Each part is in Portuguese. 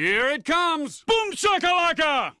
Here it comes! Boom shakalaka!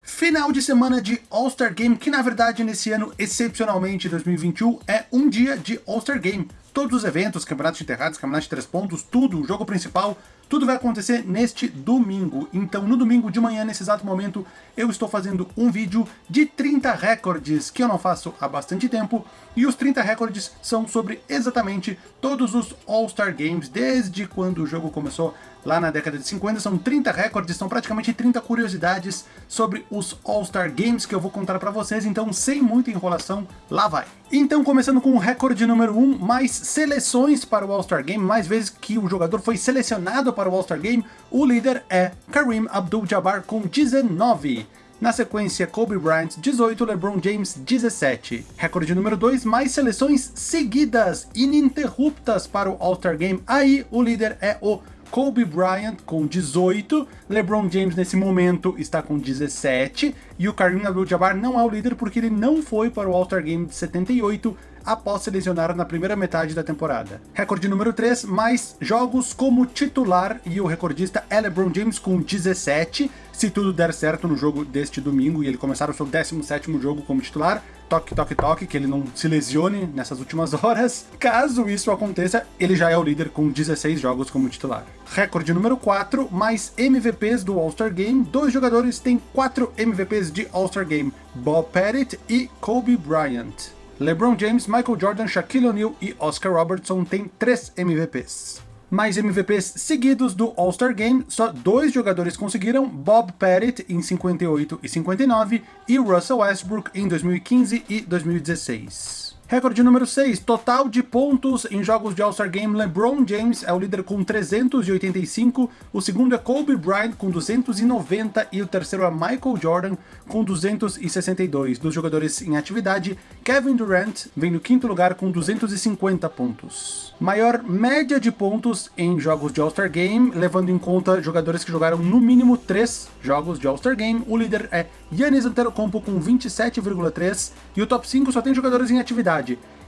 Final de semana de All-Star Game, que na verdade nesse ano, excepcionalmente 2021, é um dia de All-Star Game. Todos os eventos, campeonatos enterrados, campeonatos de três pontos, tudo, o jogo principal, tudo vai acontecer neste domingo. Então no domingo de manhã, nesse exato momento, eu estou fazendo um vídeo de 30 recordes que eu não faço há bastante tempo, e os 30 recordes são sobre exatamente todos os All-Star Games, desde quando o jogo começou lá na década de 50, são 30 recordes, são praticamente 30 curiosidades sobre os All-Star Games que eu vou contar para vocês, então sem muita enrolação, lá vai. Então começando com o recorde número 1, mais seleções para o All-Star Game, mais vezes que o jogador foi selecionado para o All-Star Game, o líder é Kareem Abdul-Jabbar com 19. Na sequência, Kobe Bryant, 18, LeBron James, 17. Recorde número 2, mais seleções seguidas, ininterruptas para o All-Star Game. Aí, o líder é o Kobe Bryant com 18, LeBron James nesse momento está com 17, e o Kareem Abdul-Jabbar não é o líder porque ele não foi para o All-Star Game de 78, após se lesionar na primeira metade da temporada. Recorde número 3, mais jogos como titular, e o recordista é LeBron James com 17, se tudo der certo no jogo deste domingo e ele começar o seu 17º jogo como titular, toque, toque, toque, que ele não se lesione nessas últimas horas. Caso isso aconteça, ele já é o líder com 16 jogos como titular. Recorde número 4, mais MVPs do All-Star Game. Dois jogadores têm 4 MVPs de All-Star Game, Bob Pettit e Kobe Bryant. LeBron James, Michael Jordan, Shaquille O'Neal e Oscar Robertson têm 3 MVPs. Mais MVPs seguidos do All-Star Game, só dois jogadores conseguiram, Bob Pettit em 58 e 59 e Russell Westbrook em 2015 e 2016. Recorde número 6, total de pontos em jogos de All-Star Game, LeBron James é o líder com 385, o segundo é Kobe Bryant com 290 e o terceiro é Michael Jordan com 262. Dos jogadores em atividade, Kevin Durant vem no quinto lugar com 250 pontos. Maior média de pontos em jogos de All-Star Game, levando em conta jogadores que jogaram no mínimo 3 jogos de All-Star Game, o líder é Giannis Antetokounmpo com 27,3 e o top 5 só tem jogadores em atividade,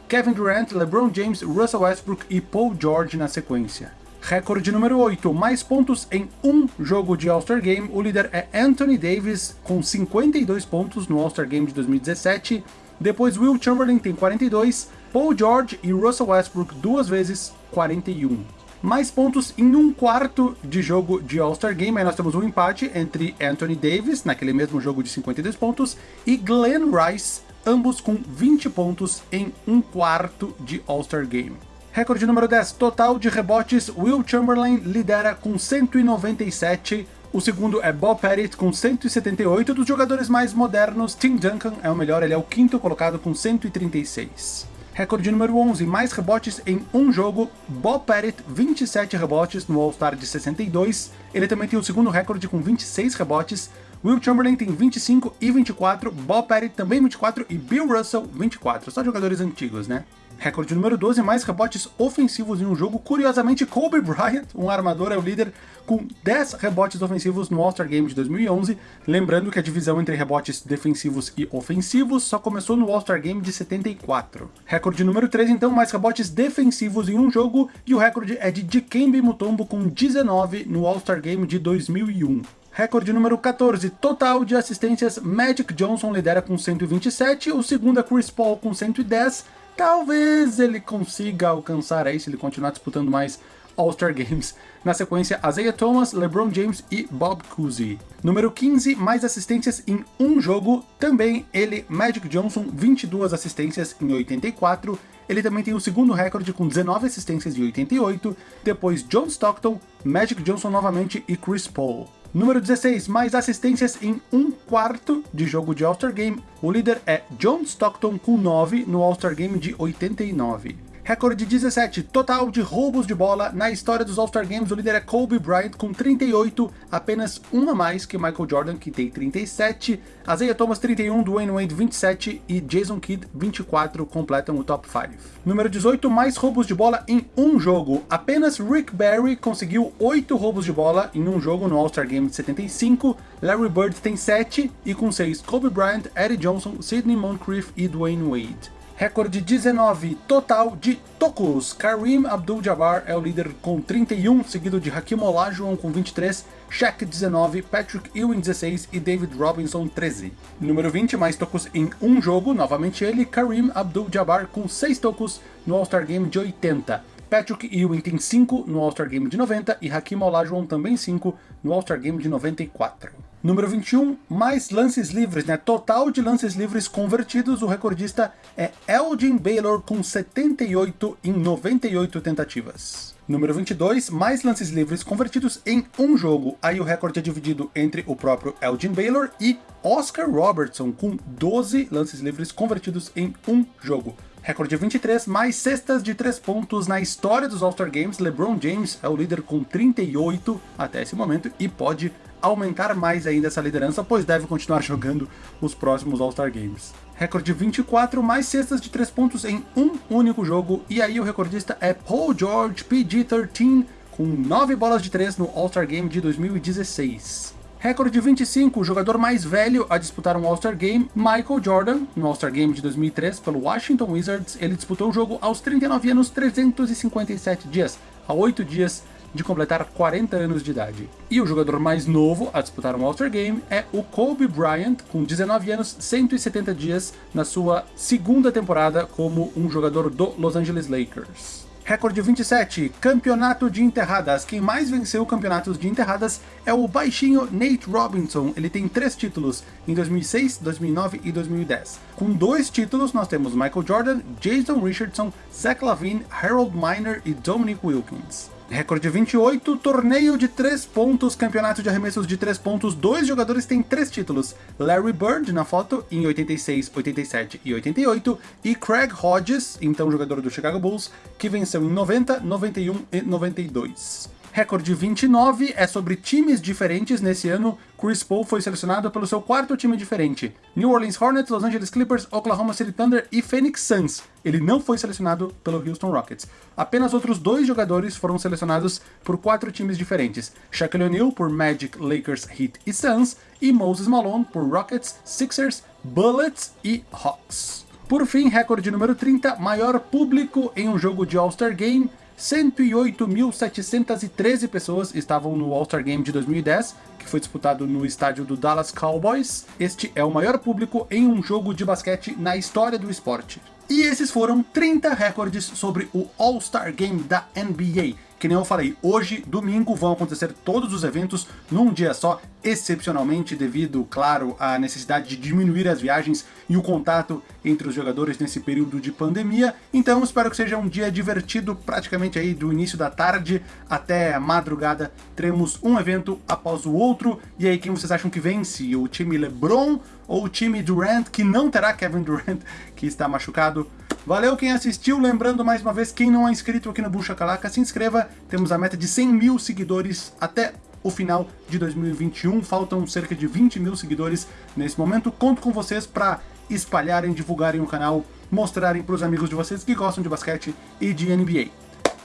Kevin Durant, LeBron James, Russell Westbrook e Paul George na sequência. Recorde número 8, mais pontos em um jogo de All-Star Game, o líder é Anthony Davis com 52 pontos no All-Star Game de 2017, depois Will Chamberlain tem 42, Paul George e Russell Westbrook duas vezes 41 mais pontos em um quarto de jogo de All-Star Game. Aí nós temos um empate entre Anthony Davis, naquele mesmo jogo de 52 pontos, e Glenn Rice, ambos com 20 pontos em um quarto de All-Star Game. Recorde número 10, total de rebotes, Will Chamberlain lidera com 197, o segundo é Bob Pettit com 178, dos jogadores mais modernos, Tim Duncan é o melhor, ele é o quinto colocado com 136. Recorde número 11, mais rebotes em um jogo, Bob Pettit, 27 rebotes no All-Star de 62. Ele também tem o segundo recorde com 26 rebotes. Will Chamberlain tem 25 e 24, Bob Pettit também 24 e Bill Russell 24. Só jogadores antigos, né? Recorde número 12, mais rebotes ofensivos em um jogo. Curiosamente, Kobe Bryant, um armador, é o líder com 10 rebotes ofensivos no All-Star Game de 2011. Lembrando que a divisão entre rebotes defensivos e ofensivos só começou no All-Star Game de 74. Recorde número 3, então, mais rebotes defensivos em um jogo. E o recorde é de Dikembe Mutombo com 19 no All-Star Game de 2001. Recorde número 14, total de assistências, Magic Johnson lidera com 127, o segundo é Chris Paul com 110, talvez ele consiga alcançar aí se ele continuar disputando mais All-Star Games. Na sequência, Isaiah Thomas, LeBron James e Bob Cousy. Número 15, mais assistências em um jogo, também ele, Magic Johnson, 22 assistências em 84, ele também tem o segundo recorde com 19 assistências em 88, depois John Stockton, Magic Johnson novamente e Chris Paul. Número 16, mais assistências em um quarto de jogo de All-Star Game. O líder é John Stockton com 9 no All-Star Game de 89. Recorde 17, total de roubos de bola na história dos All-Star Games, o líder é Kobe Bryant com 38, apenas um a mais que Michael Jordan, que tem 37, Isaiah Thomas 31, Dwayne Wade 27 e Jason Kidd 24 completam o top 5. Número 18, mais roubos de bola em um jogo, apenas Rick Barry conseguiu 8 roubos de bola em um jogo no All-Star Game de 75, Larry Bird tem 7 e com 6 Kobe Bryant, Eddie Johnson, Sidney Moncrief e Dwayne Wade. Recorde 19 total de tocos. Kareem Abdul-Jabbar é o líder com 31, seguido de Hakim Olajuwon com 23, Shaq 19, Patrick Ewing 16 e David Robinson 13. Número 20, mais tocos em um jogo, novamente ele, Kareem Abdul-Jabbar com 6 tocos no All-Star Game de 80. Patrick Ewing tem 5 no All-Star Game de 90 e Hakim Olajuwon também 5 no All-Star Game de 94. Número 21, mais lances livres, né? Total de lances livres convertidos, o recordista é Elgin Baylor com 78 em 98 tentativas. Número 22, mais lances livres convertidos em um jogo. Aí o recorde é dividido entre o próprio Elgin Baylor e Oscar Robertson, com 12 lances livres convertidos em um jogo. Recorde 23, mais cestas de 3 pontos na história dos All-Star Games. LeBron James é o líder com 38 até esse momento e pode aumentar mais ainda essa liderança, pois deve continuar jogando os próximos All-Star Games. Recorde 24, mais cestas de 3 pontos em um único jogo, e aí o recordista é Paul George PG-13, com 9 bolas de 3 no All-Star Game de 2016. Recorde 25, o jogador mais velho a disputar um All-Star Game, Michael Jordan, no All-Star Game de 2003 pelo Washington Wizards, ele disputou o jogo aos 39 anos 357 dias, a 8 dias de completar 40 anos de idade. E o jogador mais novo a disputar um All-Star Game é o Kobe Bryant, com 19 anos, 170 dias, na sua segunda temporada como um jogador do Los Angeles Lakers. Recorde 27, campeonato de enterradas. Quem mais venceu campeonatos de enterradas é o baixinho Nate Robinson. Ele tem três títulos em 2006, 2009 e 2010. Com dois títulos nós temos Michael Jordan, Jason Richardson, Zach Lavine, Harold Miner e Dominic Wilkins. Recorde 28, torneio de 3 pontos, campeonato de arremessos de 3 pontos, dois jogadores têm 3 títulos, Larry Bird na foto em 86, 87 e 88, e Craig Hodges, então jogador do Chicago Bulls, que venceu em 90, 91 e 92. Recorde 29 é sobre times diferentes. Nesse ano, Chris Paul foi selecionado pelo seu quarto time diferente. New Orleans Hornets, Los Angeles Clippers, Oklahoma City Thunder e Phoenix Suns. Ele não foi selecionado pelo Houston Rockets. Apenas outros dois jogadores foram selecionados por quatro times diferentes. Shaquille O'Neal por Magic, Lakers, Heat e Suns, e Moses Malone por Rockets, Sixers, Bullets e Hawks. Por fim, recorde número 30, maior público em um jogo de All-Star Game, 108.713 pessoas estavam no All-Star Game de 2010, que foi disputado no estádio do Dallas Cowboys. Este é o maior público em um jogo de basquete na história do esporte. E esses foram 30 recordes sobre o All-Star Game da NBA. Que nem eu falei, hoje, domingo, vão acontecer todos os eventos num dia só, excepcionalmente devido, claro, à necessidade de diminuir as viagens e o contato entre os jogadores nesse período de pandemia. Então espero que seja um dia divertido, praticamente aí do início da tarde até a madrugada. Teremos um evento após o outro. E aí, quem vocês acham que vence? O time LeBron ou o time Durant, que não terá Kevin Durant, que está machucado? Valeu quem assistiu, lembrando mais uma vez, quem não é inscrito aqui no Bucha Calaca, se inscreva, temos a meta de 100 mil seguidores até o final de 2021, faltam cerca de 20 mil seguidores nesse momento, conto com vocês para espalharem, divulgarem o canal, mostrarem para os amigos de vocês que gostam de basquete e de NBA.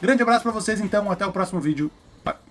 Grande abraço para vocês então, até o próximo vídeo